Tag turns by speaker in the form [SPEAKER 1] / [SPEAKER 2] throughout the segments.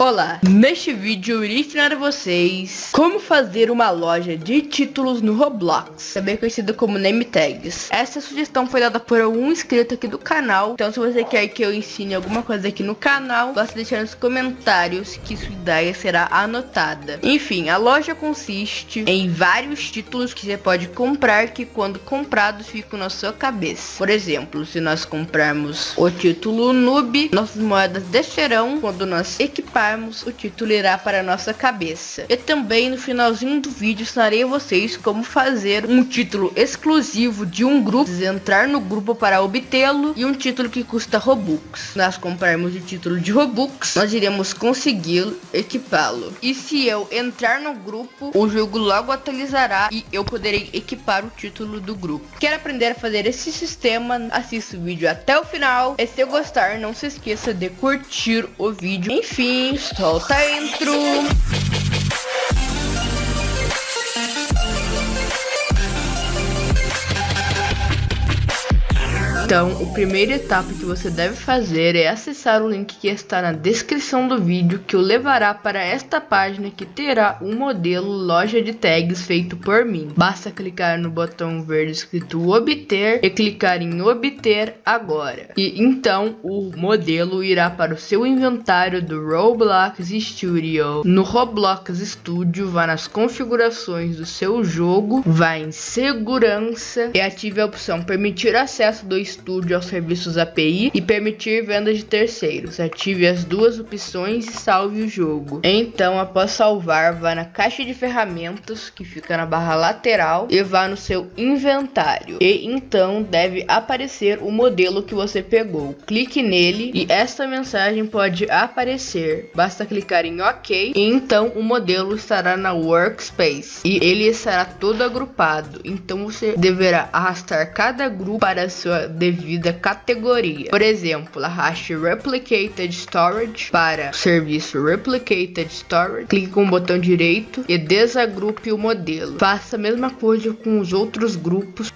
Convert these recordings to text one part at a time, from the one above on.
[SPEAKER 1] Olá, neste vídeo eu irei ensinar a vocês como fazer uma loja de títulos no Roblox, também conhecida como name tags. Essa sugestão foi dada por um inscrito aqui do canal, então se você quer que eu ensine alguma coisa aqui no canal, basta deixar nos comentários que sua ideia será anotada. Enfim, a loja consiste em vários títulos que você pode comprar que quando comprados ficam na sua cabeça. Por exemplo, se nós comprarmos o título noob, nossas moedas descerão quando nós equiparmos o título irá para nossa cabeça. E também no finalzinho do vídeo ensinarei a vocês como fazer um título exclusivo de um grupo, entrar no grupo para obtê-lo e um título que custa Robux. Nós comprarmos o título de Robux, nós iremos conseguir equipá-lo. E se eu entrar no grupo, o jogo logo atualizará e eu poderei equipar o título do grupo. Quer aprender a fazer esse sistema? Assista o vídeo até o final. E se gostar, não se esqueça de curtir o vídeo. Enfim, Stocha intro. Então, o primeira etapa que você deve fazer é acessar o link que está na descrição do vídeo que o levará para esta página que terá um modelo loja de tags feito por mim. Basta clicar no botão verde escrito obter e clicar em obter agora. E então o modelo irá para o seu inventário do Roblox Studio. No Roblox Studio, vá nas configurações do seu jogo, vá em segurança e ative a opção permitir acesso do estúdio aos serviços API e permitir venda de terceiros. Ative as duas opções e salve o jogo. Então, após salvar, vá na caixa de ferramentas que fica na barra lateral e vá no seu inventário. E então deve aparecer o modelo que você pegou. Clique nele e esta mensagem pode aparecer. Basta clicar em OK e então o modelo estará na Workspace e ele estará todo agrupado. Então você deverá arrastar cada grupo para sua devida categoria. Por exemplo, arraste Replicated Storage para o serviço Replicated Storage, clique com o botão direito e desagrupe o modelo. Faça a mesma coisa com os outros grupos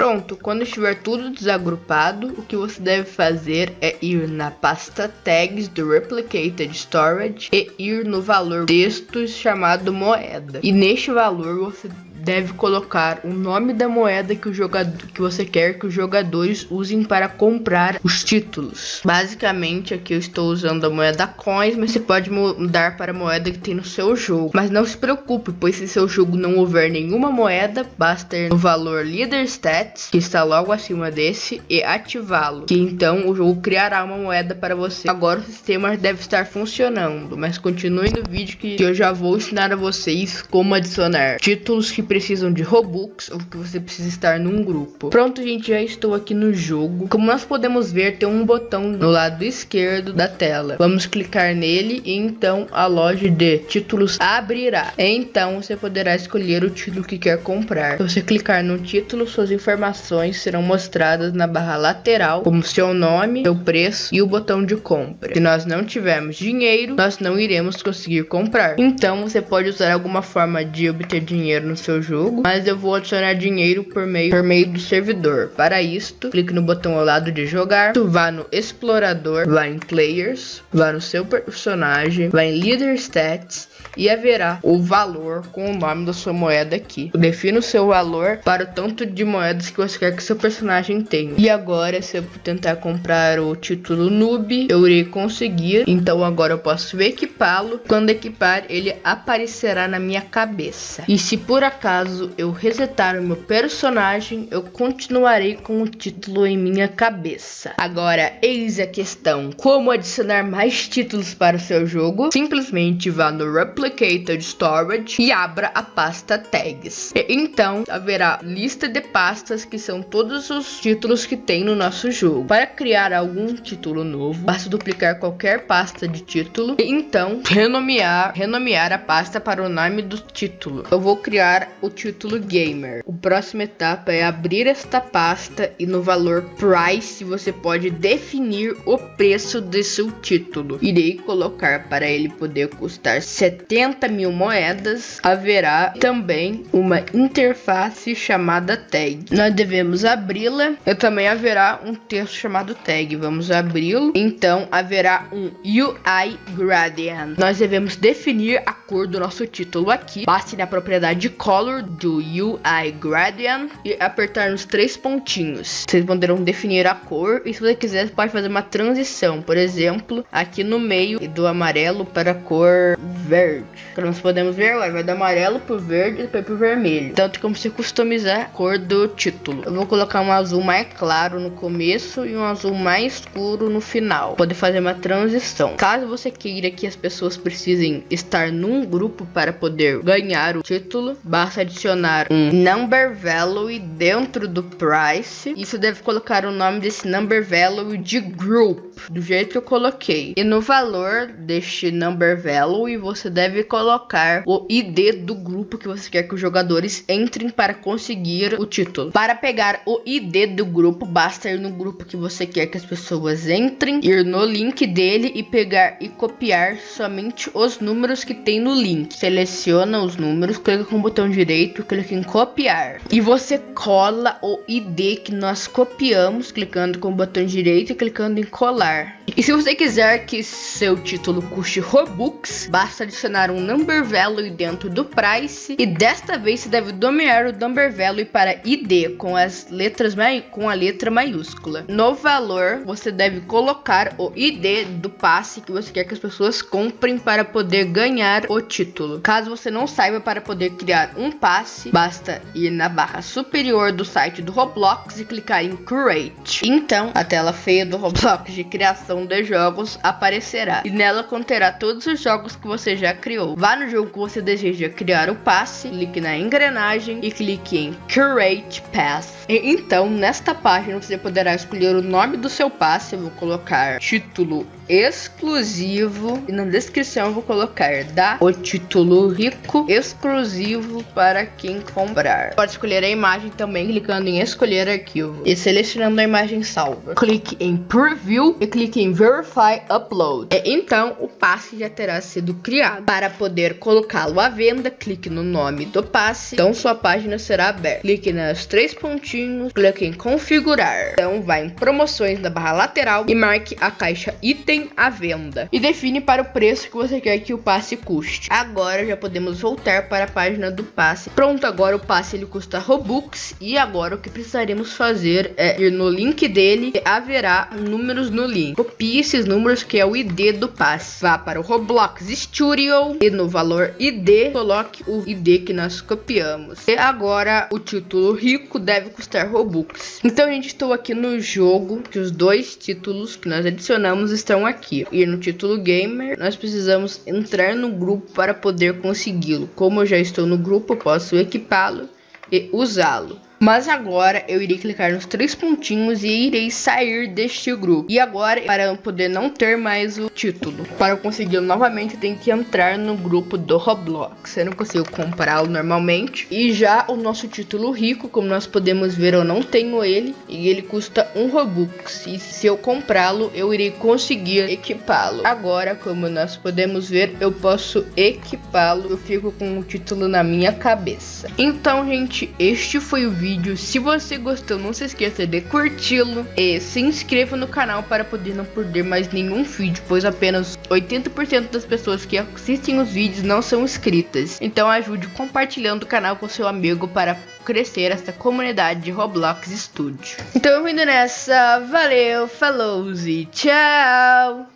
[SPEAKER 1] Pronto, quando estiver tudo desagrupado, o que você deve fazer é ir na pasta tags do Replicated Storage e ir no valor textos chamado moeda. E neste valor você deve colocar o nome da moeda que o jogador que você quer que os jogadores usem para comprar os títulos. Basicamente, aqui eu estou usando a moeda coins, mas você pode mudar para a moeda que tem no seu jogo. Mas não se preocupe, pois se seu jogo não houver nenhuma moeda, basta ir no valor Leader Stats, que está logo acima desse, e ativá-lo, que então o jogo criará uma moeda para você. Agora o sistema deve estar funcionando, mas continue no vídeo que eu já vou ensinar a vocês como adicionar títulos que precisam de Robux ou que você precisa estar num grupo. Pronto, gente, já estou aqui no jogo. Como nós podemos ver, tem um botão no lado esquerdo da tela. Vamos clicar nele e então a loja de títulos abrirá. Então você poderá escolher o título que quer comprar. Se você clicar no título, suas informações serão mostradas na barra lateral, como seu nome, seu preço e o botão de compra. Se nós não tivermos dinheiro, nós não iremos conseguir comprar. Então você pode usar alguma forma de obter dinheiro no seu jogo, mas eu vou adicionar dinheiro por meio, por meio do servidor. Para isto, clique no botão ao lado de jogar, tu vá no explorador, vá em players, vá no seu personagem, vá em leader stats e haverá o valor com o nome da sua moeda aqui. Defina o seu valor para o tanto de moedas que você quer que seu personagem tenha. E agora, se eu tentar comprar o título noob, eu irei conseguir. Então agora eu posso equipá-lo. Quando equipar, ele aparecerá na minha cabeça. E se por acaso eu resetar o meu personagem, eu continuarei com o título em minha cabeça. Agora, eis a questão: como adicionar mais títulos para o seu jogo? Simplesmente vá no Replicated Storage e abra a pasta Tags. E, então, haverá lista de pastas que são todos os títulos que tem no nosso jogo. Para criar algum título novo, basta duplicar qualquer pasta de título e então renomear, renomear a pasta para o nome do título. Eu vou criar o título gamer. O próxima etapa é abrir esta pasta e no valor price você pode definir o preço de seu título. Irei colocar para ele poder custar 70 mil moedas. Haverá também uma interface chamada tag. Nós devemos abri-la e também haverá um texto chamado tag. Vamos abri-lo. Então haverá um UI gradient. Nós devemos definir a cor do nosso título aqui. Passe na propriedade color do UI gradient e apertar nos três pontinhos. Vocês poderão definir a cor e se você quiser pode fazer uma transição, por exemplo, aqui no meio do amarelo para a cor verde. Como nós podemos ver, vai do amarelo pro verde e pro vermelho. Tem como você customizar a cor do título. Eu vou colocar um azul mais claro no começo e um azul mais escuro no final. Poder fazer uma transição. Caso você queira que as pessoas precisem estar num grupo para poder ganhar o título, basta adicionar um number value dentro do price. E você deve colocar o nome desse number value de group, do jeito que eu coloquei. E no valor deste number value, você deve colocar o ID do grupo que você quer que os jogadores entrem para conseguir o título. Para pegar o ID do grupo, basta ir no grupo que você quer que as pessoas entrem, ir no link dele e pegar e copiar somente os números que tem no link. Seleciona os números, clica com o botão direito, clica em copiar. E você cola o ID que nós copiamos, clicando com o botão direito e clicando em colar. E se você quiser que seu título custe Robux, basta adicionar um number value dentro do price e desta vez você deve dominar o number value para ID com as letras com a letra maiúscula. No valor, você deve colocar o ID do passe que você quer que as pessoas comprem para poder ganhar o título. Caso você não saiba para poder criar um passe, basta ir na barra superior do site do Roblox e clicar em Create. Então, a tela feia do Roblox de criação de jogos aparecerá e nela conterá todos os jogos que você já criou. Vá no jogo que você deseja criar o passe, clique na engrenagem e clique em Create Pass. E, então, nesta página você poderá escolher o nome do seu passe. Eu vou colocar título exclusivo e na descrição eu vou colocar da o título rico exclusivo para quem comprar. Pode escolher a imagem também clicando em escolher arquivo e selecionando a imagem salva. Clique em preview e clique em verify upload. E, então o passe já terá sido criado. Para poder colocá-lo à venda, clique no nome do passe. Então sua página será aberta. Clique nos três pontinhos, clique em configurar. Então vai em promoções na barra lateral e marque a caixa item à venda e define para o preço que você quer que o passe custe. Agora já podemos voltar para a página do passe. Pronto, agora o passe ele custa Robux e agora o que precisaremos fazer é ir no link dele e haverá números no link. Copie esses números que é o ID do passe. Vá para o Roblox Studio e no valor ID coloque o ID que nós copiamos. E agora o título rico deve custar Robux. Então, gente, estou aqui no jogo que os dois títulos que nós adicionamos estão aqui. Ir no título gamer, nós precisamos entrar no grupo para poder consegui-lo. Como eu já estou no grupo, posso equipá-lo e usá-lo. Mas agora eu irei clicar nos três pontinhos e irei sair deste grupo. E agora, para poder não ter mais o título, para conseguir novamente, tem que entrar no grupo do Roblox. Eu não consigo comprá-lo normalmente. E já o nosso título rico, como nós podemos ver, eu não tenho ele. E ele custa um Robux. E se eu comprá-lo, eu irei conseguir equipá-lo. Agora, como nós podemos ver, eu posso equipá-lo. Eu fico com o título na minha cabeça. Então, gente, este foi o vídeo vídeo. Se você gostou, não se esqueça de curti-lo e se inscreva no canal para poder não perder mais nenhum vídeo, pois apenas 80% das pessoas que assistem os vídeos não são inscritas. Então ajude compartilhando o canal com seu amigo para crescer essa comunidade de Roblox Studio. Então indo nessa, valeu, falou e tchau!